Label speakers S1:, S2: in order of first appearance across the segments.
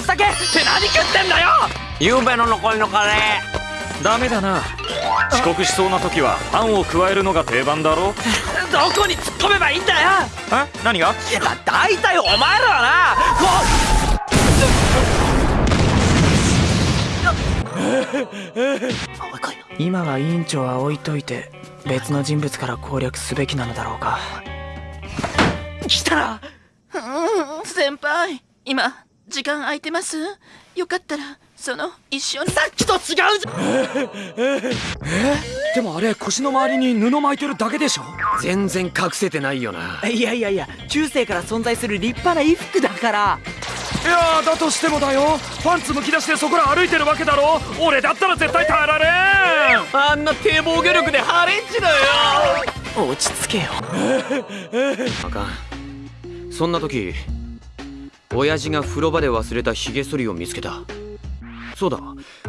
S1: 酒って何食ってんだよ！
S2: ゆうべの残りのカレ
S3: ー。ダメだな。遅刻しそうな時はパンを加えるのが定番だろ？
S1: どこに突っ込めばいいんだよ！
S3: え？何が？
S1: いや大体お前らは
S4: な。今は委員長は置いといて別の人物から攻略すべきなのだろうか。
S1: 来たな
S5: 先輩。今時間空いてます？よかったらその一緒に。
S1: さっきと違うじゃん！
S3: えでもあれ腰の周りに布巻いてるだけでしょ
S2: 全然隠せてないよない
S4: やいやいや中世から存在する立派な衣服だから
S3: いやだとしてもだよパンツむき出してそこら歩いてるわけだろ俺だったら絶対耐えられん
S1: あんな低防御力でハレンチだよ
S4: 落ち着けよ
S2: あかんそんな時親父が風呂場で忘れたヒゲ剃りを見つけた。そうだ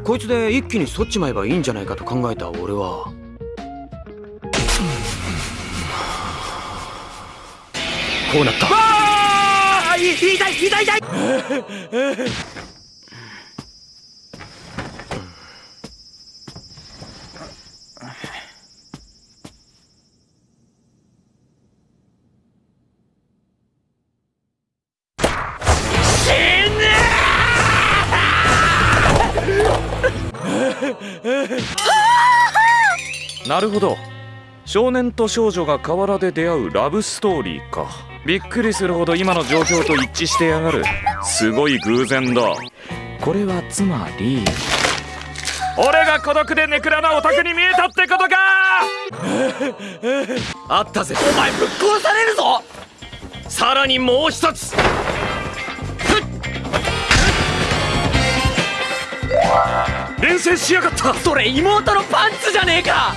S2: こいつで一気に剃っちまえばいいんじゃないかと考えた俺は。こうなった。
S1: ああ痛い痛い痛い。
S3: なるほど。少年と少女が河原で出会うラブストーリーか。びっくりするほど今の状況と一致してやがる。すごい偶然だ。
S4: これはつまり
S3: 俺が孤独でネクラなオタクに見えたってことか！
S2: あったぜ。
S1: お前ぶっ殺されるぞ！
S2: さらにもう一つ。
S3: 連戦しやがった！
S1: それ妹のパンツじゃねえか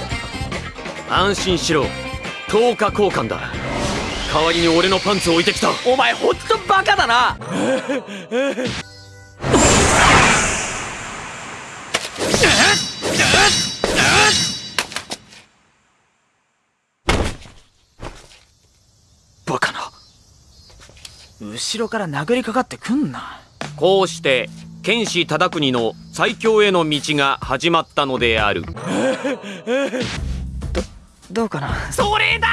S2: 安心しろ。10日交換だ。代わりに俺のパンツを置いてきた。
S1: お前ほんとバカだな。
S4: バカな。後ろから殴りかかってくんな。
S2: こうして剣士忠国の最強への道が始まったのである
S4: どどうかな？
S1: それだ！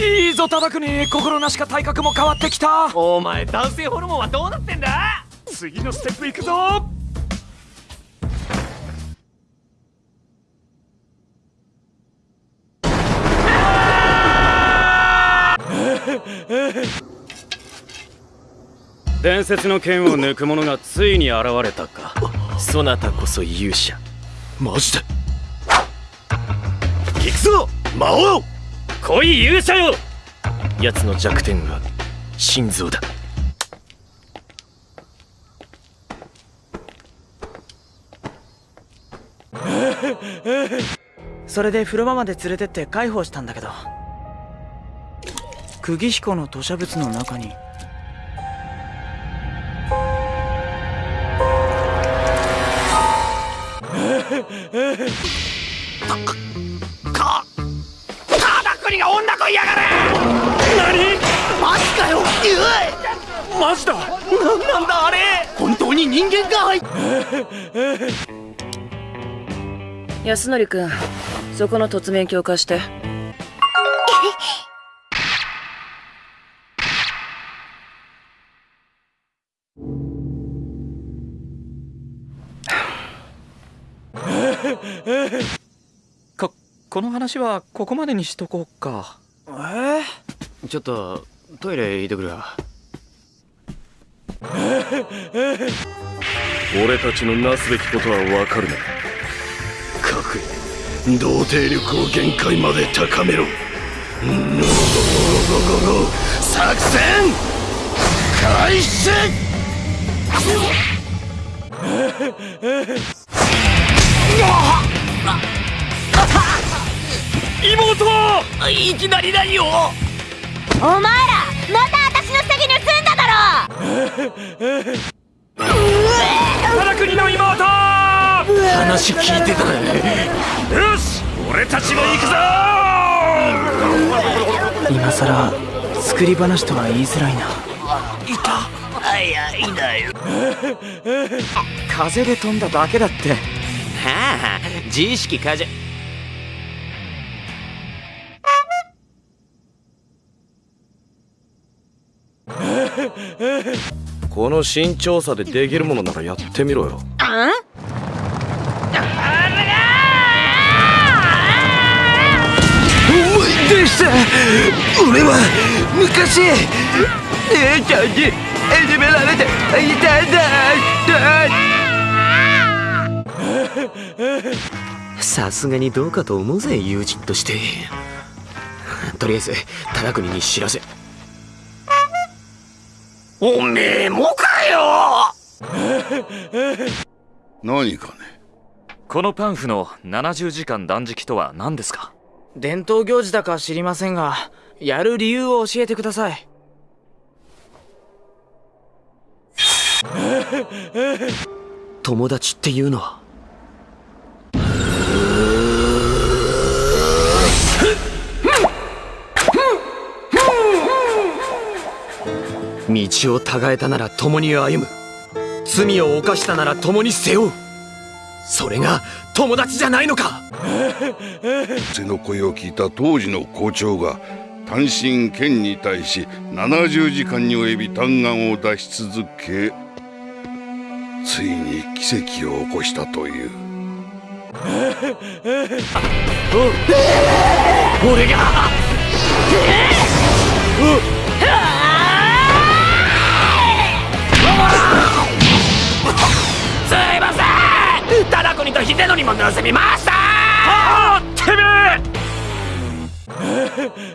S3: いいぞ忠国心なしか体格も変わってきた！
S1: お前男性ホルモンはどうなってんだ？
S3: 次のステップ行くぞ！
S6: 伝説の剣を抜く者がついに現れたか。そなたこそ勇者。
S2: マジで？
S6: 行くぞ魔王！来い勇者よ！奴の弱点は心臓だ。
S4: それで風呂場まで連れてって介抱したんだけど。釘彦の吐砂物の中に
S1: いやがれ！
S3: 何？
S1: マジかよ！
S3: マジだ！
S1: 何なんだあれ！本当に人間かい！
S5: 安則君そこの突面鏡貸して。
S3: ここの話はここまでにしとこうか
S4: えー、
S2: ちょっとトイレ行ってくるわ。
S6: 俺たちのなすべきことはわかるな。
S7: 各童貞力を限界まで高めろ。作戦！開始
S1: 妹いきなり何を
S8: お前らまた私の下着盗んだだろ！
S3: 忠国の妹！
S2: 話聞いてたね。
S3: よし俺たちも行くぞ！
S4: 今さら作り話とは言いづらいな。い
S1: た？いやいいんだよ。
S4: 風で飛んだだけだって。
S2: はあ自意識過剰
S6: この身長差でできるものならやってみろよ。
S7: 思い出した俺は昔姉ちゃんにいじめられていたんだ。
S2: さすがにどうかと思うぜ友人として。とりあえず忠国に知らせ
S1: おめえもかよ！
S7: 何かね？
S3: このパンフの70時間断食とは何ですか？
S4: 伝統行事だか知りませんがやる理由を教えてください。
S2: 友達っていうのは？道をたがえたなら共に歩む。罪を犯したなら共に背負う。それが友達じゃないのか。
S7: 背の声を聞いた当時の校長が単身県に対し70時間に及び嘆願を出し続けついに奇跡を起こしたという。
S1: 俺が せん忠国と秀則も盗みましたああてめ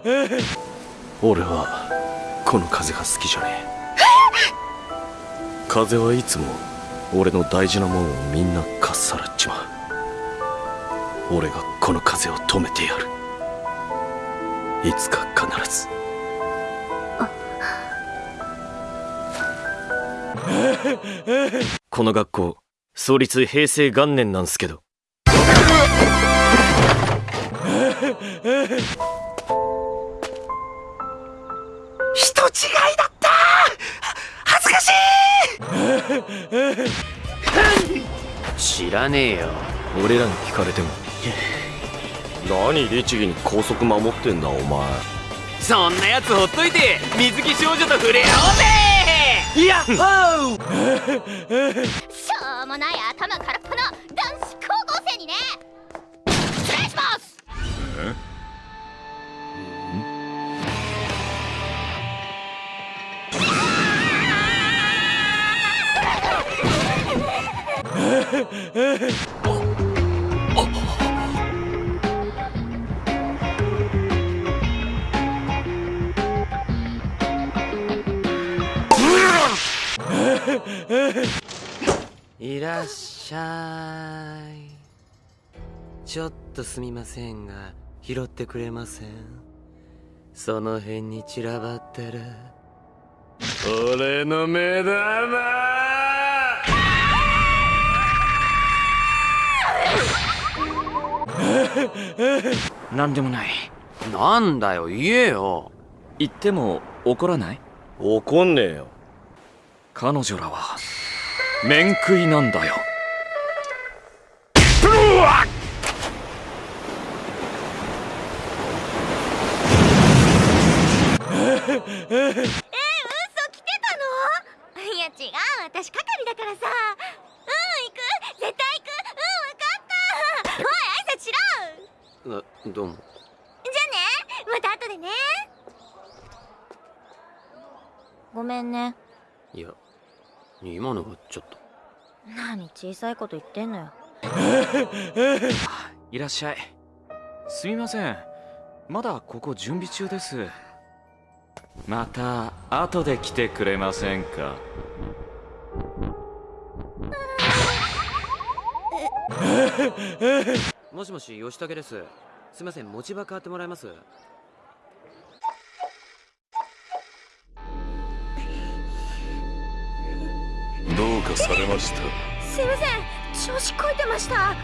S1: え。
S6: 俺はこの風が好きじゃねえ。風はいつも俺の大事なもんをみんなかっさらっちまう。俺がこの風を止めてやる。いつか必ず。この学校創立平成元年なんすけど。
S1: 人違いだった！恥ずかしい！
S2: 知らねえよ。
S6: 俺らに聞かれても。何律儀に高速守ってんだお前。
S2: そんなやつほっといて水着少女と触れ合おうぜ！いやっほー
S8: ない頭空
S2: っしゃい。ちょっとすみませんが拾ってくれません？その辺に散らばってる。俺の目玉！
S4: 何でもない。
S2: なんだよ言えよ。
S3: 言っても怒らない？
S6: 怒んねえよ。
S3: 彼女らは面食いなんだよ。
S8: え嘘来てたのいや違う私係だからさうん行く絶対行くうん分かったおい挨拶しろ
S2: あどうも
S8: じゃあねまた後でねごめんね
S2: いや今のはちょっと。
S8: 何小さいこと言ってんのよ。
S3: いらっしゃい。すみません。まだここ準備中です。また後で来てくれませんか？
S2: もしもし吉武です。すいません。持ち場変わってもらえます？
S7: どうかされました？は
S8: すいません。調子こいてました。
S7: あ